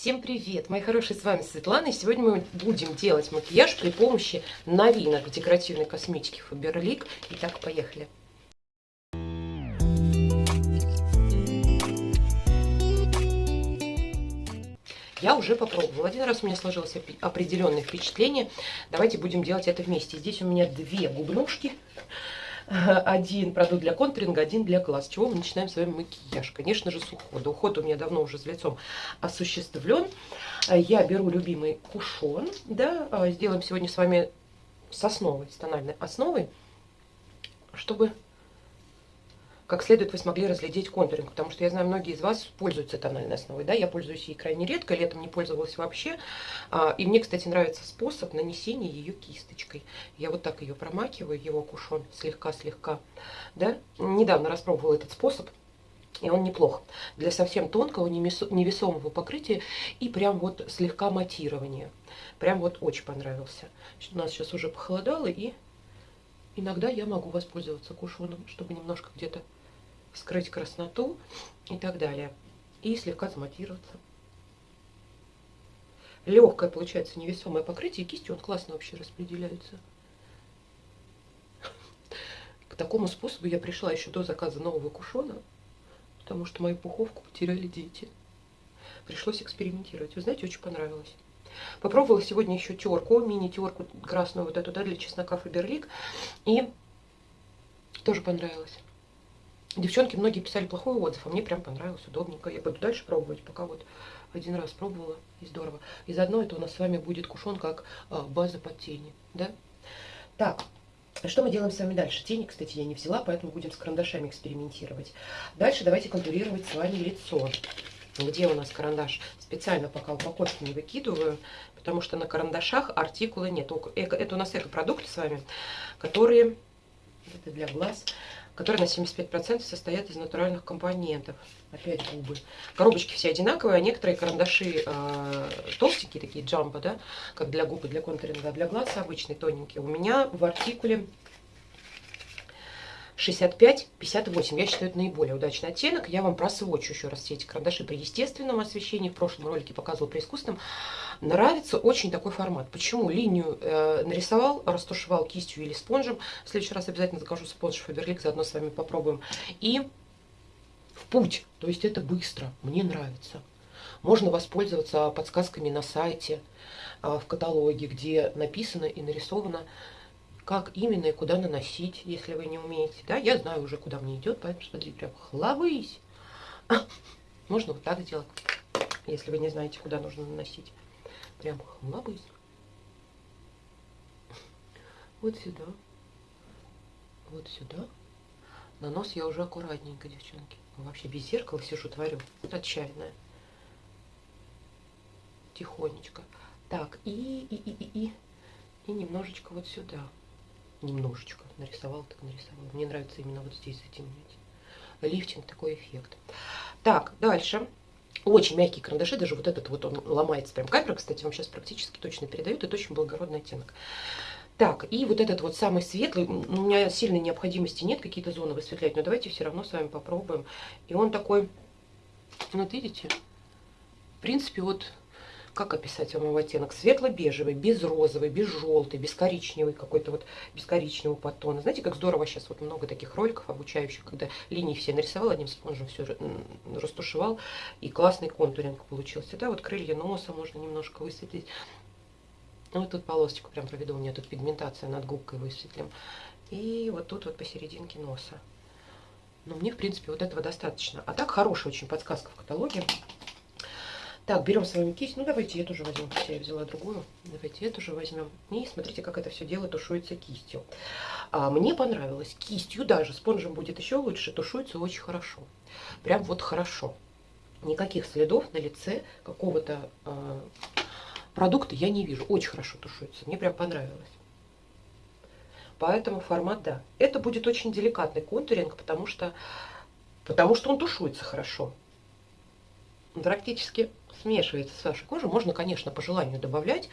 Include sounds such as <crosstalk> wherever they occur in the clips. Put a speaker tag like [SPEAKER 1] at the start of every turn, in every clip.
[SPEAKER 1] Всем привет, мои хорошие, с вами Светлана, и сегодня мы будем делать макияж при помощи новинок декоративной косметики Faberlic. Итак, поехали. Я уже попробовала. Один раз у меня сложилось определенное впечатление. Давайте будем делать это вместе. Здесь у меня две губнушки. <laughs> Один продукт для контуринга, один для глаз. Чего мы начинаем с вами макияж? Конечно же, с ухода. Уход у меня давно уже с лицом осуществлен. Я беру любимый кушон. Да, сделаем сегодня с вами с основой, с тональной основой, чтобы как следует вы смогли разглядеть контуринг, потому что я знаю, многие из вас пользуются тональной основой, да, я пользуюсь ей крайне редко, летом не пользовалась вообще, а, и мне, кстати, нравится способ нанесения ее кисточкой. Я вот так ее промакиваю, его кушон, слегка-слегка, да, недавно распробовала этот способ, и он неплох для совсем тонкого, невесомого покрытия и прям вот слегка матирования. Прям вот очень понравился. У нас сейчас уже похолодало, и иногда я могу воспользоваться кушоном, чтобы немножко где-то скрыть красноту и так далее. И слегка заматироваться. Легкое получается невесомое покрытие, и кистью он классно вообще распределяется. К такому способу я пришла еще до заказа нового кушона, потому что мою пуховку потеряли дети. Пришлось экспериментировать. Вы знаете, очень понравилось. Попробовала сегодня еще терку, мини-терку красную вот эту, да, для чеснока Фаберлик. И тоже понравилось. Девчонки многие писали плохой отзыв, а мне прям понравилось, удобненько. Я буду дальше пробовать, пока вот один раз пробовала, и здорово. И заодно это у нас с вами будет кушон как а, база под тени, да? Так, что мы делаем с вами дальше? Тени, кстати, я не взяла, поэтому будем с карандашами экспериментировать. Дальше давайте контурировать с вами лицо. Где у нас карандаш? Специально пока упаковки не выкидываю, потому что на карандашах артикулы нет. Это у нас эко-продукты с вами, которые, это для глаз, которые на 75% состоят из натуральных компонентов. Опять губы. Коробочки все одинаковые, а некоторые карандаши э, толстенькие, такие джамбо, да, как для губы, для контуринга, а для глаз обычный тоненький. У меня в артикуле 65-58. Я считаю, это наиболее удачный оттенок. Я вам просвочу еще раз все эти карандаши при естественном освещении. В прошлом ролике показывала при искусственном. Нравится очень такой формат. Почему? Линию э, нарисовал, растушевал кистью или спонжем. В следующий раз обязательно закажу спонж Фаберлик, заодно с вами попробуем. И в путь. То есть это быстро. Мне нравится. Можно воспользоваться подсказками на сайте, э, в каталоге, где написано и нарисовано как именно и куда наносить, если вы не умеете. Да, я знаю уже, куда мне идет, поэтому смотрите, прям хлобысь. <laughs> Можно вот так сделать, если вы не знаете, куда нужно наносить. Прям хлобысь. Вот сюда. Вот сюда. На нос я уже аккуратненько, девчонки. Вообще без зеркала сижу, творю. Отчаянная. Тихонечко. Так, и, и, и, и, и, и немножечко вот сюда немножечко нарисовал, так нарисовал. Мне нравится именно вот здесь затемнить. Лифтинг, такой эффект. Так, дальше. Очень мягкие карандаши, даже вот этот вот он ломается прям. Камера, кстати, вам сейчас практически точно передает. Это очень благородный оттенок. Так, и вот этот вот самый светлый, у меня сильной необходимости нет какие-то зоны высветлять, но давайте все равно с вами попробуем. И он такой, вот видите, в принципе, вот как описать вам его оттенок? Светло-бежевый, без розовый, без желтый, без коричневый какой-то вот, без коричневого подтона. Знаете, как здорово сейчас вот много таких роликов обучающих, когда линии все нарисовал, одним спонжем все растушевал, и классный контуринг получился. Да, вот крылья носа можно немножко высветлить. Ну, вот тут полосочку прям проведу, у меня тут пигментация над губкой высветлим. И вот тут вот посерединке носа. Но мне, в принципе, вот этого достаточно. А так хорошая очень подсказка в каталоге. Так, берем с вами кисть. Ну, давайте эту же возьмем. Я взяла другую. Давайте эту же возьмем. И смотрите, как это все дело тушуется кистью. А, мне понравилось. Кистью даже. Спонжем будет еще лучше. Тушуется очень хорошо. Прям вот хорошо. Никаких следов на лице какого-то э, продукта я не вижу. Очень хорошо тушуется. Мне прям понравилось. Поэтому формат, да. Это будет очень деликатный контуринг, потому что, потому что он тушуется хорошо. Практически смешивается с вашей кожей. Можно, конечно, по желанию добавлять.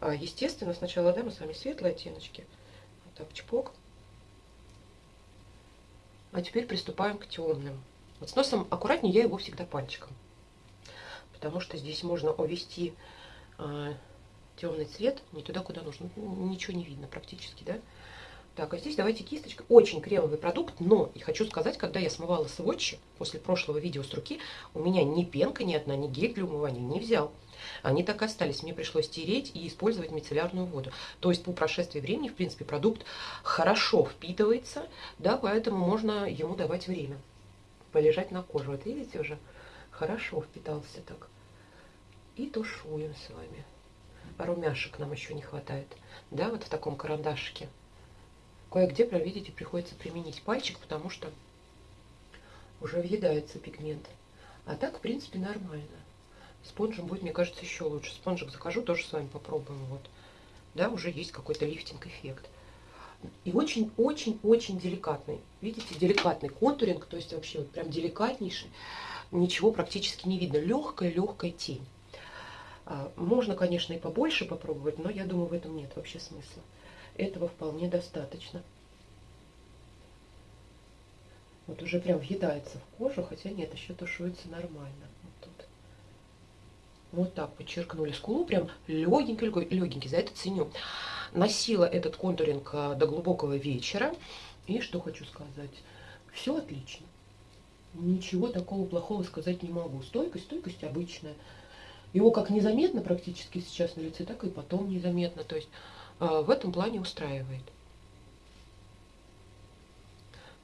[SPEAKER 1] А, естественно, сначала да, мы с вами светлые оттеночки. Вот так, чпок. А теперь приступаем к темным. Вот с носом аккуратнее, я его всегда пальчиком. потому что здесь можно увести э, темный цвет не туда, куда нужно. Ничего не видно практически, да? Так, а здесь давайте кисточкой. Очень кремовый продукт, но и хочу сказать, когда я смывала сводчи после прошлого видео с руки, у меня ни пенка ни одна, ни гель для умывания не взял. Они так и остались. Мне пришлось тереть и использовать мицеллярную воду. То есть по прошествии времени, в принципе, продукт хорошо впитывается, да, поэтому можно ему давать время полежать на коже. Вот видите, уже хорошо впитался так. И тушуем с вами. Румяшек нам еще не хватает. Да, вот в таком карандашике. Кое-где, видите, приходится применить пальчик, потому что уже въедается пигмент. А так, в принципе, нормально. Спонжем будет, мне кажется, еще лучше. Спонжик закажу, тоже с вами попробуем. Вот. Да, уже есть какой-то лифтинг-эффект. И очень-очень-очень деликатный. Видите, деликатный контуринг, то есть вообще вот прям деликатнейший. Ничего практически не видно. Легкая-легкая тень. А, можно, конечно, и побольше попробовать, но я думаю, в этом нет вообще смысла. Этого вполне достаточно. Вот уже прям въедается в кожу, хотя нет, еще тушуется нормально. Вот тут. Вот так подчеркнули скулу, прям легенький, легенький, за это ценю. Носила этот контуринг а, до глубокого вечера. И что хочу сказать, все отлично. Ничего такого плохого сказать не могу. Стойкость, стойкость обычная. Его как незаметно практически сейчас на лице, так и потом незаметно. То есть в этом плане устраивает.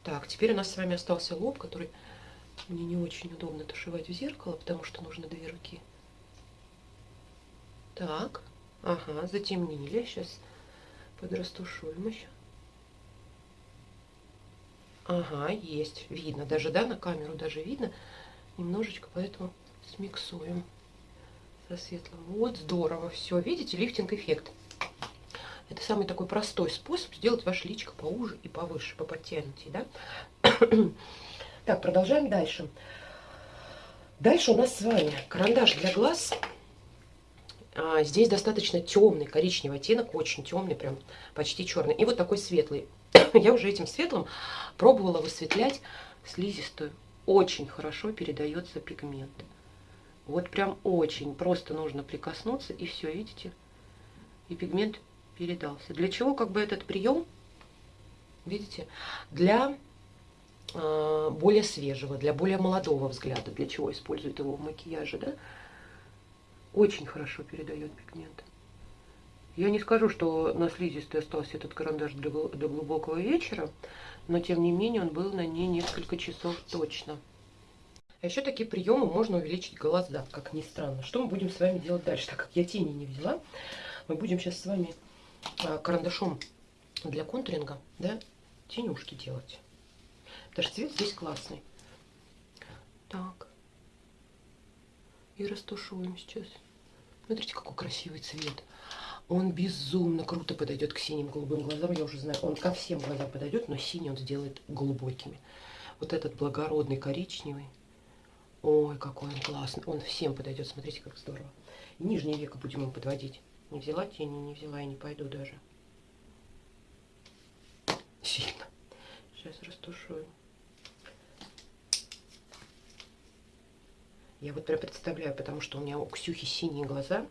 [SPEAKER 1] Так, теперь у нас с вами остался лоб, который мне не очень удобно тушевать в зеркало, потому что нужно две руки. Так, ага, затемнили. Сейчас подрастушуем еще. Ага, есть, видно. Даже, да, на камеру даже видно немножечко, поэтому смиксуем со светлым. Вот, здорово, все. Видите, лифтинг-эффект. Это самый такой простой способ сделать ваше личико поуже и повыше, поподтянутее, да? <clears throat> так, продолжаем дальше. Дальше у нас с вами карандаш для глаз. А, здесь достаточно темный коричневый оттенок, очень темный, прям почти черный. И вот такой светлый. <clears throat> Я уже этим светлым пробовала высветлять слизистую. Очень хорошо передается пигмент. Вот прям очень. Просто нужно прикоснуться, и все, видите? И пигмент передался. Для чего как бы этот прием? Видите? Для э, более свежего, для более молодого взгляда. Для чего используют его в макияже, да? Очень хорошо передает пигмент. Я не скажу, что на слизистой остался этот карандаш до глубокого вечера, но тем не менее он был на ней несколько часов точно. А еще такие приемы можно увеличить глаза, как ни странно. Что мы будем с вами делать дальше? Так как я тени не взяла, мы будем сейчас с вами карандашом для контуринга, да, тенюшки делать. Даже цвет здесь классный. Так. И растушуем сейчас. Смотрите, какой красивый цвет. Он безумно круто подойдет к синим голубым глазам. Я уже знаю, он ко всем глазам подойдет, но синий он сделает глубокими. Вот этот благородный коричневый. Ой, какой он классный. Он всем подойдет. Смотрите, как здорово. нижнее веко будем им подводить. Не взяла тени, не взяла и не пойду даже. Сильно. Сейчас растушую. Я вот прям представляю, потому что у меня у Ксюхи синие глаза,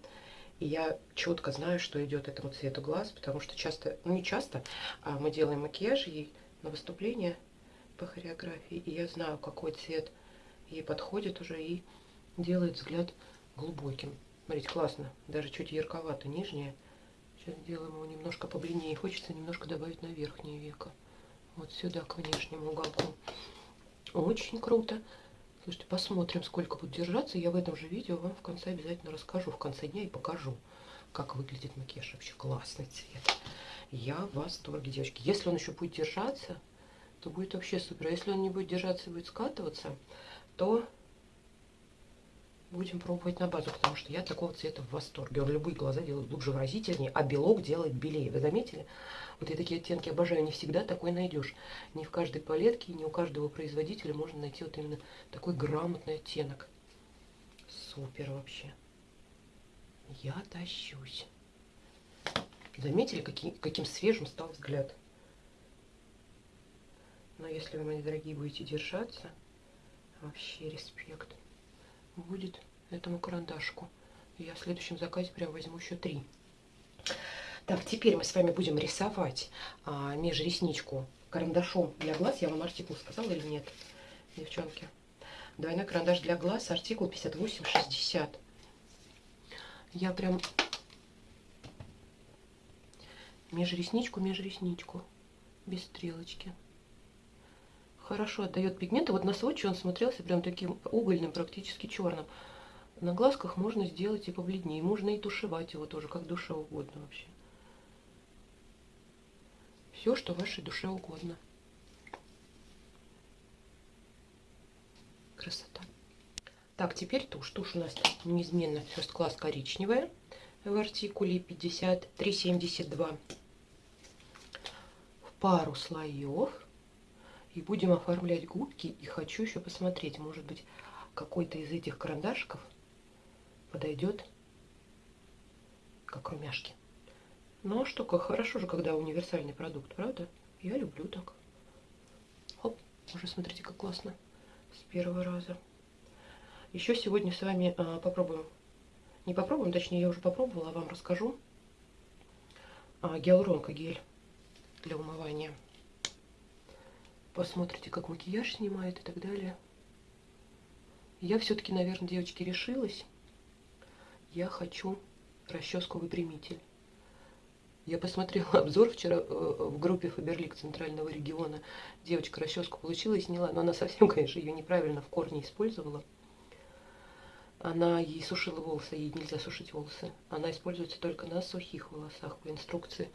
[SPEAKER 1] и я четко знаю, что идет этому цвету глаз, потому что часто, ну не часто, а мы делаем макияж ей на выступление по хореографии, и я знаю, какой цвет ей подходит уже и делает взгляд глубоким. Смотрите, классно. Даже чуть ярковато нижнее. Сейчас сделаем его немножко побледнее. Хочется немножко добавить на верхнее веко. Вот сюда, к внешнему уголку. Очень круто. Слушайте, посмотрим, сколько будет держаться. Я в этом же видео вам в конце обязательно расскажу. В конце дня и покажу, как выглядит макияж. Вообще классный цвет. Я в восторге, девочки. Если он еще будет держаться, то будет вообще супер. А если он не будет держаться и будет скатываться, то будем пробовать на базу, потому что я такого цвета в восторге. Он любые глаза делает глубже выразительнее, а белок делает белее. Вы заметили? Вот я такие оттенки обожаю. Не всегда такой найдешь. Не в каждой палетке, не у каждого производителя можно найти вот именно такой грамотный оттенок. Супер вообще. Я тащусь. Заметили, какие, каким свежим стал взгляд? Но если вы, мои дорогие, будете держаться, вообще респект будет этому карандашку. Я в следующем заказе прям возьму еще три. Так, теперь мы с вами будем рисовать а, межресничку карандашом для глаз. Я вам артикул сказала или нет, девчонки? Двойной карандаш для глаз, артикул 5860. Я прям межресничку, межресничку, без стрелочки. Хорошо отдает пигменты. Вот на сводче он смотрелся прям таким угольным, практически черным. На глазках можно сделать и побледнее. Можно и тушевать его тоже, как душе угодно вообще все, что вашей душе угодно. Красота. Так, теперь тушь. Тушь у нас неизменно First Class коричневая в артикуле 5372 в пару слоев. И будем оформлять губки. И хочу еще посмотреть, может быть, какой-то из этих карандашиков подойдет как румяшки. Ну а что, как хорошо же, когда универсальный продукт, правда? Я люблю так. Хоп, уже смотрите, как классно. С первого раза. Еще сегодня с вами а, попробуем. Не попробуем, точнее, я уже попробовала, а вам расскажу. А, гиалуронка гель для умывания. Посмотрите, как макияж снимает и так далее. Я все-таки, наверное, девочки, решилась. Я хочу расческу выпрямитель. Я посмотрела <laughs> обзор вчера э, в группе Фаберлик Центрального региона. Девочка расческу получила и сняла, но она <laughs> совсем, конечно, ее неправильно в корне использовала. Она ей сушила волосы, ей нельзя сушить волосы. Она используется только на сухих волосах по инструкции.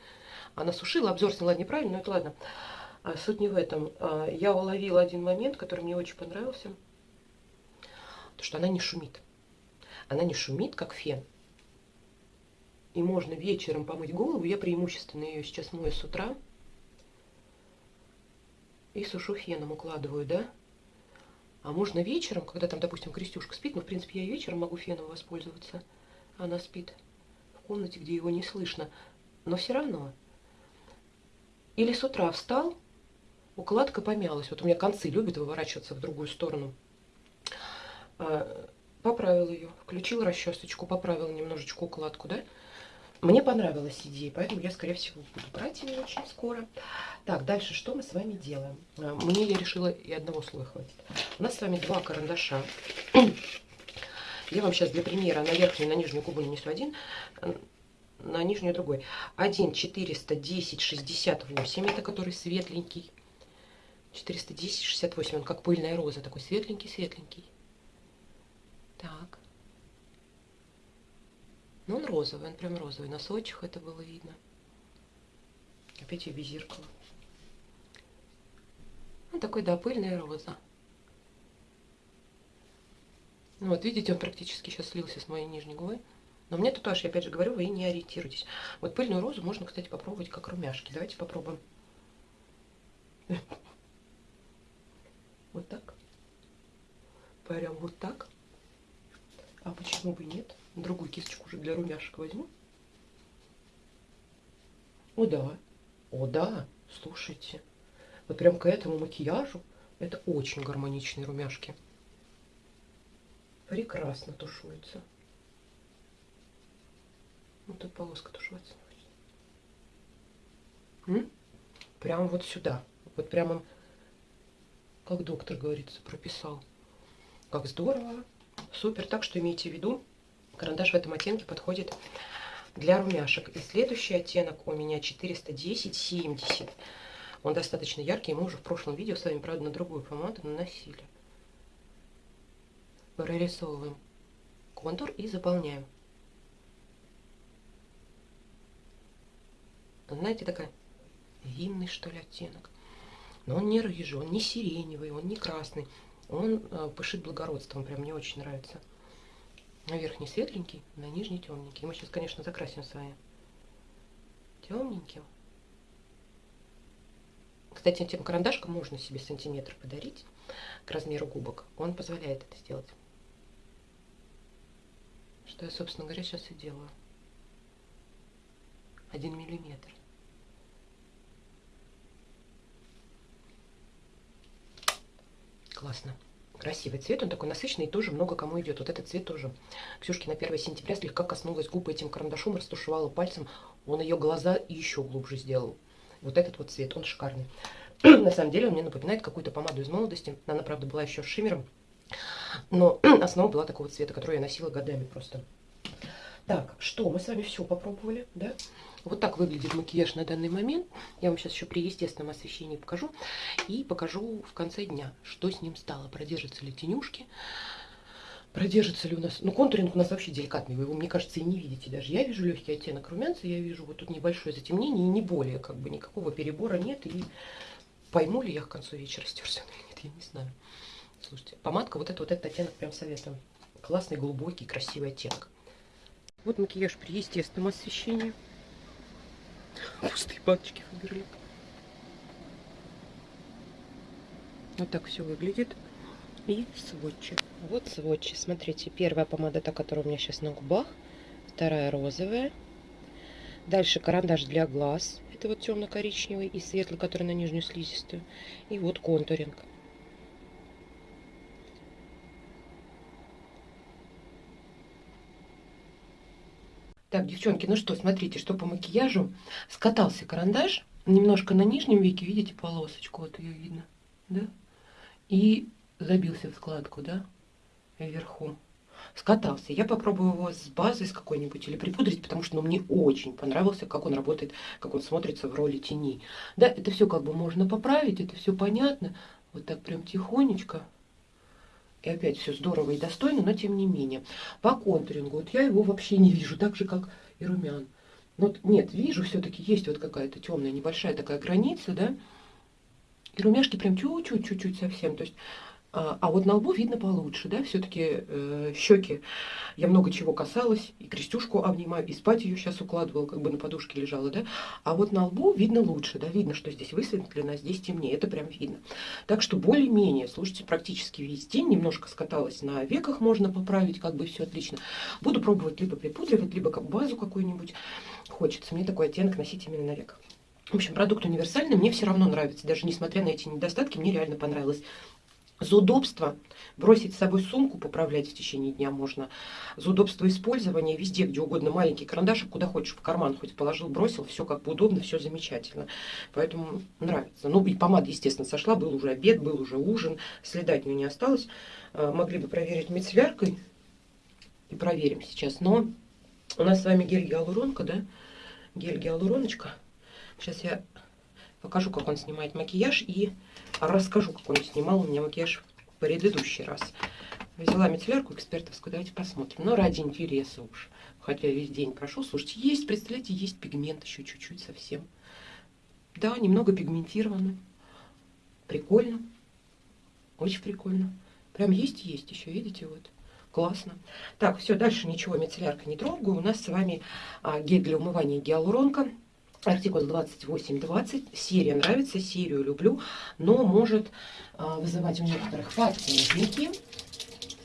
[SPEAKER 1] Она сушила, обзор сняла неправильно, но это ладно. А суть не в этом. А, я уловила один момент, который мне очень понравился. То, что она не шумит. Она не шумит, как фен и можно вечером помыть голову. Я преимущественно ее сейчас мою с утра. И сушу феном, укладываю, да? А можно вечером, когда там, допустим, Крестюшка спит, ну, в принципе, я вечером могу феном воспользоваться. Она спит в комнате, где его не слышно. Но все равно. Или с утра встал, укладка помялась. Вот у меня концы любят выворачиваться в другую сторону. А, поправил ее, включил расчесочку, поправил немножечко укладку, да? Мне понравилась идея, поэтому я, скорее всего, буду брать ее очень скоро. Так, дальше что мы с вами делаем? А, мне я решила и одного слоя хватит. У нас с вами два карандаша. Я вам сейчас для примера на верхнюю и на нижнюю губу нанесу один, на нижнюю другой. Один 410 68, это который светленький. 410 68, он как пыльная роза, такой светленький-светленький. Так. Но ну, он розовый, он прям розовый. На сочих это было видно. Опять я без зеркала. Он такой, да, пыльная роза. Ну вот, видите, он практически сейчас слился с моей нижней губой. Но мне тут тоже, я опять же говорю, вы не ориентируйтесь. Вот пыльную розу можно, кстати, попробовать как румяшки. Давайте попробуем. Вот так. Прям вот так. А почему бы нет? Другую кисточку уже для румяшек возьму. О, да. О, да. Слушайте. Вот прям к этому макияжу это очень гармоничные румяшки. Прекрасно тушуется. Вот тут полоска тушеваться. Прям вот сюда. Вот прямо, как доктор, говорится, прописал. Как здорово. Супер. Так что имейте в виду, Карандаш в этом оттенке подходит для румяшек. И следующий оттенок у меня 410-70. Он достаточно яркий, мы уже в прошлом видео с вами, правда, на другую помаду наносили. Прорисовываем контур и заполняем. Знаете, такая винный, что ли, оттенок. Но он не рыжий, он не сиреневый, он не красный. Он э, пышит благородством, прям мне очень нравится. На верхний светленький, на нижний темненький. Мы сейчас, конечно, закрасим с вами темненьким. Кстати, этим карандашком можно себе сантиметр подарить к размеру губок. Он позволяет это сделать. Что я, собственно говоря, сейчас и делаю. Один миллиметр. Классно. Красивый цвет, он такой насыщенный, и тоже много кому идет. Вот этот цвет тоже. Ксюшки на 1 сентября слегка коснулась губы этим карандашом, растушевала пальцем. Он ее глаза еще глубже сделал. Вот этот вот цвет, он шикарный. <clears throat> на самом деле он мне напоминает какую-то помаду из молодости. Она, правда, была еще с шиммером. Но <clears throat> основа была такого цвета, который я носила годами просто. Так, что, мы с вами все попробовали, да? Вот так выглядит макияж на данный момент. Я вам сейчас еще при естественном освещении покажу. И покажу в конце дня, что с ним стало. Продержатся ли тенюшки, продержится ли у нас... Ну, контуринг у нас вообще деликатный, вы его, мне кажется, и не видите даже. Я вижу легкий оттенок румянца, я вижу вот тут небольшое затемнение, и не более, как бы никакого перебора нет. И пойму ли я к концу вечера стерся или нет, я не знаю. Слушайте, помадка, вот, это, вот этот оттенок прям советую. Классный, глубокий, красивый оттенок. Вот макияж при естественном освещении. Пустые баночки Фаберлик. Вот так все выглядит. И сводчи. Вот сводчи. Смотрите, первая помада, та, которая у меня сейчас на губах. Вторая розовая. Дальше карандаш для глаз. Это вот темно-коричневый и светлый, который на нижнюю слизистую. И вот контуринг. Так, девчонки, ну что, смотрите, что по макияжу. Скатался карандаш. Немножко на нижнем веке, видите, полосочку, вот ее видно, да? И забился в складку, да, вверху. Скатался. Я попробую его с базой с какой-нибудь или припудрить, потому что ну, мне очень понравился, как он работает, как он смотрится в роли тени. Да, это все как бы можно поправить, это все понятно. Вот так прям тихонечко. И опять все здорово и достойно, но тем не менее. По контурингу, вот я его вообще не вижу, так же, как и румян. Ну, вот, нет, вижу, все-таки есть вот какая-то темная, небольшая такая граница, да. И румяшки прям чуть-чуть, чуть-чуть совсем. То есть а, а вот на лбу видно получше, да, все-таки э, щеки. Я много чего касалась, и крестюшку обнимаю, и спать ее сейчас укладывала, как бы на подушке лежала, да. А вот на лбу видно лучше, да, видно, что здесь высветлено, а здесь темнее, это прям видно. Так что более-менее, слушайте, практически весь день немножко скаталась на веках, можно поправить, как бы все отлично. Буду пробовать либо припудривать, либо как базу какую-нибудь. Хочется мне такой оттенок носить именно на веках. В общем, продукт универсальный, мне все равно нравится, даже несмотря на эти недостатки, мне реально понравилось. За удобство бросить с собой сумку, поправлять в течение дня можно. За удобство использования везде, где угодно, маленький карандашик, куда хочешь, в карман хоть положил, бросил, все как бы удобно, все замечательно. Поэтому нравится. Ну и помада, естественно, сошла, был уже обед, был уже ужин, следа от нее не осталось. А, могли бы проверить мицелляркой, и проверим сейчас. Но у нас с вами гель-гиалуронка, да? Гель-гиалуроночка. Сейчас я покажу, как он снимает макияж и расскажу, как он снимал у меня макияж в предыдущий раз. Взяла мицеллярку экспертовскую, давайте посмотрим. Но ради интереса уж, хотя весь день прошел. Слушайте, есть, представляете, есть пигмент еще чуть-чуть совсем. Да, немного пигментировано. Прикольно. Очень прикольно. Прям есть-есть еще, видите, вот. Классно. Так, все, дальше ничего мицеллярка не трогаю. У нас с вами а, гель для умывания гиалуронка Артикул 2820. Серия нравится, серию люблю, но может а, вызывать у некоторых подпузники.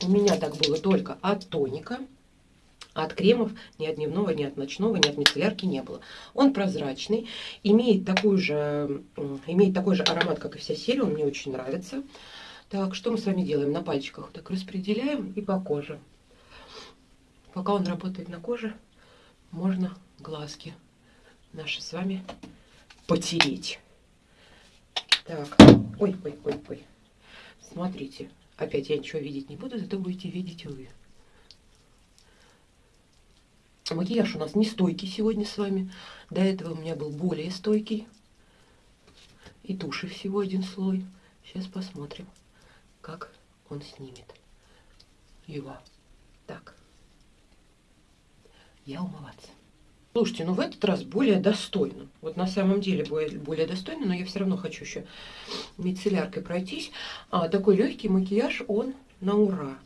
[SPEAKER 1] У меня так было только от тоника. От кремов ни от дневного, ни от ночного, ни от мицеллярки не было. Он прозрачный, имеет такой же, имеет такой же аромат, как и вся серия, он мне очень нравится. Так, что мы с вами делаем? На пальчиках так распределяем и по коже. Пока он работает на коже, можно глазки наши с вами потереть. Так, ой, ой, ой, ой. Смотрите, опять я ничего видеть не буду, зато будете видеть вы. Макияж у нас не стойкий сегодня с вами. До этого у меня был более стойкий. И туши всего один слой. Сейчас посмотрим, как он снимет его. Так. Я умываться. Слушайте, ну в этот раз более достойно. Вот на самом деле более, более достойно, но я все равно хочу еще мицелляркой пройтись. А, такой легкий макияж, он на ура.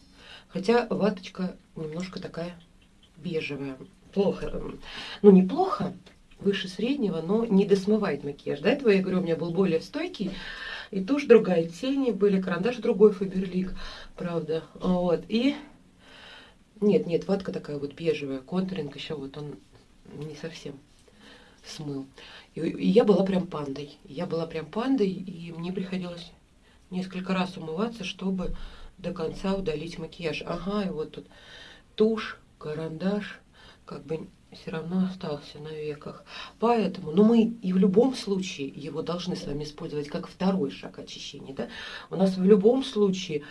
[SPEAKER 1] Хотя ваточка немножко такая бежевая. Плохо. Эм, ну, неплохо, выше среднего, но не досмывает макияж. До этого, я говорю, у меня был более стойкий. И тушь другая, тени были, карандаш другой Фаберлик, правда. Вот, и... Нет, нет, ватка такая вот бежевая, контуринг еще вот он не совсем смыл. И, и я была прям пандой. Я была прям пандой, и мне приходилось несколько раз умываться, чтобы до конца удалить макияж. Ага, и вот тут тушь, карандаш, как бы все равно остался на веках. Поэтому, но ну, мы и в любом случае его должны с вами использовать как второй шаг очищения. Да? У нас в любом случае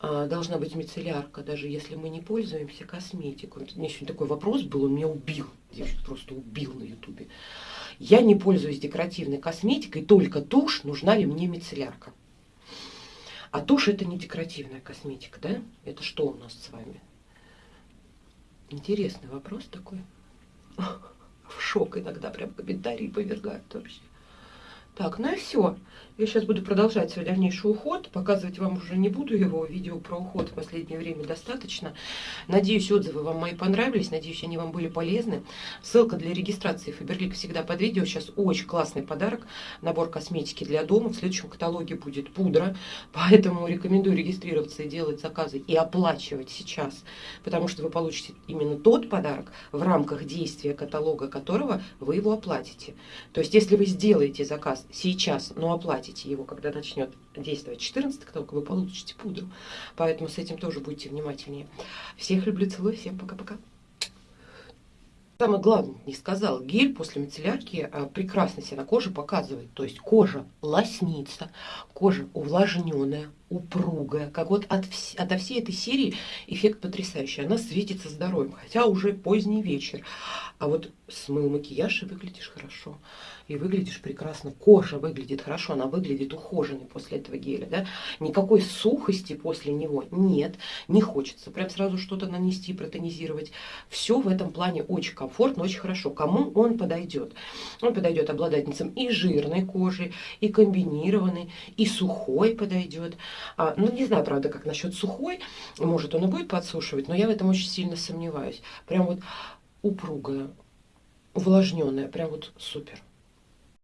[SPEAKER 1] должна быть мицеллярка, даже если мы не пользуемся косметикой. У меня сегодня такой вопрос был, он меня убил. Девочка просто убил на ютубе. Я не пользуюсь декоративной косметикой, только тушь, нужна ли мне мицеллярка. А тушь это не декоративная косметика, да? Это что у нас с вами? Интересный вопрос такой. <laughs> В шок иногда прям комментарии повергают вообще. Так, ну и все. Я сейчас буду продолжать свой дальнейший уход. Показывать вам уже не буду его. Видео про уход в последнее время достаточно. Надеюсь, отзывы вам мои понравились. Надеюсь, они вам были полезны. Ссылка для регистрации Фаберлик всегда под видео. Сейчас очень классный подарок. Набор косметики для дома. В следующем каталоге будет пудра. Поэтому рекомендую регистрироваться и делать заказы. И оплачивать сейчас. Потому что вы получите именно тот подарок, в рамках действия каталога которого вы его оплатите. То есть, если вы сделаете заказ сейчас, но оплатите его, когда начнет действовать 14 только вы получите пудру. Поэтому с этим тоже будьте внимательнее. Всех люблю, целую, всем пока-пока. Самое главное, не сказал, гель после мицеллярки а, прекрасно себя на коже показывает. То есть кожа лоснится, кожа увлажненная, упругая. Как вот от, вс от всей этой серии эффект потрясающий. Она светится здоровьем, хотя уже поздний вечер. А вот смыл макияж и выглядишь хорошо и выглядишь прекрасно. Кожа выглядит хорошо, она выглядит ухоженной после этого геля. Да? Никакой сухости после него нет, не хочется прям сразу что-то нанести, протонизировать. Все в этом плане очень комфортно, очень хорошо. Кому он подойдет? Он подойдет обладательницам и жирной кожи, и комбинированной, и сухой подойдет. А, ну, не знаю, правда, как насчет сухой. Может, он и будет подсушивать, но я в этом очень сильно сомневаюсь. Прям вот упругая, увлажненная, прям вот супер.